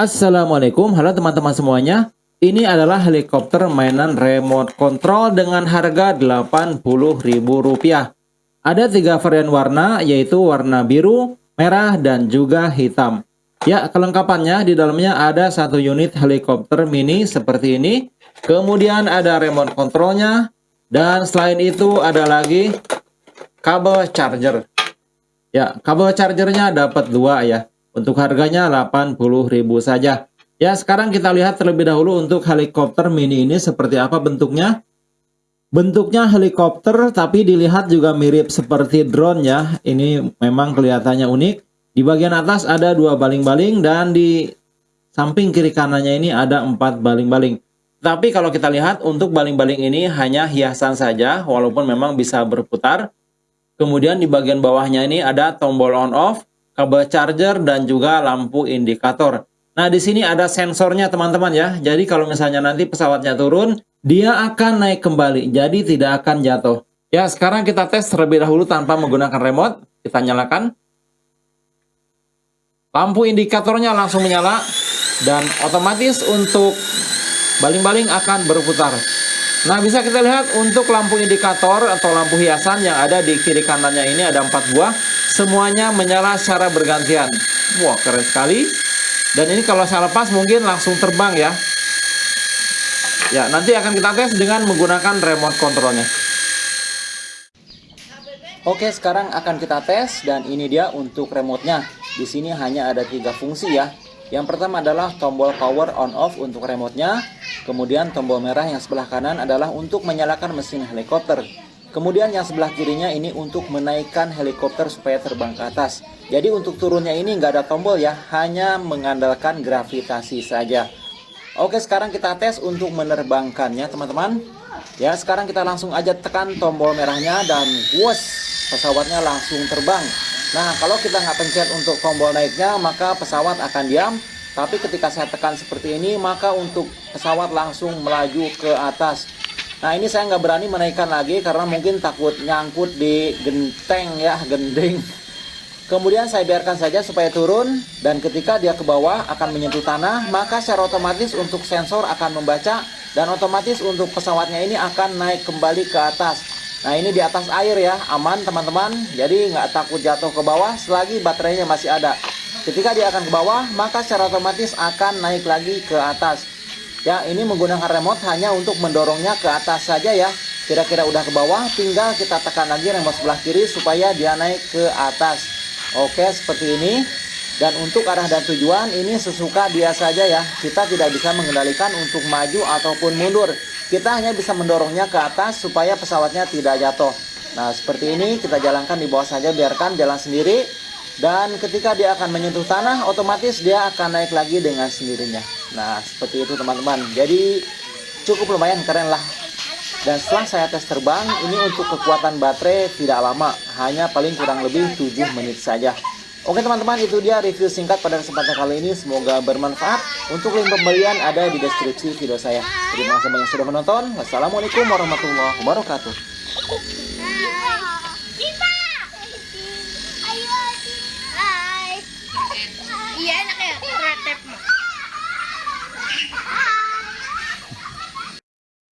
Assalamualaikum, halo teman-teman semuanya. Ini adalah helikopter mainan remote control dengan harga Rp80.000. Ada tiga varian warna, yaitu warna biru, merah, dan juga hitam. Ya, kelengkapannya di dalamnya ada satu unit helikopter mini seperti ini. Kemudian ada remote controlnya. Dan selain itu ada lagi kabel charger. Ya, kabel chargernya dapat dua ya. Untuk harganya 80.000 saja. Ya, sekarang kita lihat terlebih dahulu untuk helikopter mini ini seperti apa bentuknya. Bentuknya helikopter tapi dilihat juga mirip seperti drone ya. Ini memang kelihatannya unik. Di bagian atas ada dua baling-baling dan di samping kiri kanannya ini ada empat baling-baling. Tapi kalau kita lihat untuk baling-baling ini hanya hiasan saja walaupun memang bisa berputar. Kemudian di bagian bawahnya ini ada tombol on off kabel charger, dan juga lampu indikator. Nah, di sini ada sensornya teman-teman ya. Jadi kalau misalnya nanti pesawatnya turun, dia akan naik kembali. Jadi tidak akan jatuh. Ya, sekarang kita tes terlebih dahulu tanpa menggunakan remote. Kita nyalakan. Lampu indikatornya langsung menyala. Dan otomatis untuk baling-baling akan berputar. Nah, bisa kita lihat untuk lampu indikator atau lampu hiasan yang ada di kiri kanannya ini ada empat buah. Semuanya menyala secara bergantian. Wah, keren sekali. Dan ini kalau saya lepas mungkin langsung terbang ya. Ya, nanti akan kita tes dengan menggunakan remote controlnya. Oke, sekarang akan kita tes dan ini dia untuk remote-nya. Di sini hanya ada tiga fungsi ya. Yang pertama adalah tombol power on off untuk remote-nya. Kemudian tombol merah yang sebelah kanan adalah untuk menyalakan mesin helikopter. Kemudian yang sebelah kirinya ini untuk menaikkan helikopter supaya terbang ke atas. Jadi untuk turunnya ini nggak ada tombol ya, hanya mengandalkan gravitasi saja. Oke sekarang kita tes untuk menerbangkannya teman-teman. Ya sekarang kita langsung aja tekan tombol merahnya dan wuss pesawatnya langsung terbang. Nah, kalau kita nggak pencet untuk tombol naiknya, maka pesawat akan diam. Tapi ketika saya tekan seperti ini, maka untuk pesawat langsung melaju ke atas. Nah, ini saya nggak berani menaikkan lagi karena mungkin takut nyangkut di genteng ya, gending. Kemudian saya biarkan saja supaya turun dan ketika dia ke bawah akan menyentuh tanah, maka secara otomatis untuk sensor akan membaca dan otomatis untuk pesawatnya ini akan naik kembali ke atas. Nah ini di atas air ya, aman teman-teman. Jadi nggak takut jatuh ke bawah selagi baterainya masih ada. Ketika dia akan ke bawah, maka secara otomatis akan naik lagi ke atas. Ya, ini menggunakan remote hanya untuk mendorongnya ke atas saja ya. Kira-kira udah ke bawah, tinggal kita tekan lagi remote sebelah kiri supaya dia naik ke atas. Oke, seperti ini. Dan untuk arah dan tujuan ini sesuka dia saja ya. Kita tidak bisa mengendalikan untuk maju ataupun mundur. Kita hanya bisa mendorongnya ke atas supaya pesawatnya tidak jatuh. Nah, seperti ini kita jalankan di bawah saja biarkan jalan sendiri. Dan ketika dia akan menyentuh tanah, otomatis dia akan naik lagi dengan sendirinya. Nah, seperti itu teman-teman. Jadi cukup lumayan keren lah. Dan setelah saya tes terbang, ini untuk kekuatan baterai tidak lama, hanya paling kurang lebih 7 menit saja. Oke teman-teman itu dia review singkat pada kesempatan kali ini semoga bermanfaat untuk link pembelian ada di deskripsi video saya terima kasih banyak sudah menonton wassalamualaikum warahmatullahi wabarakatuh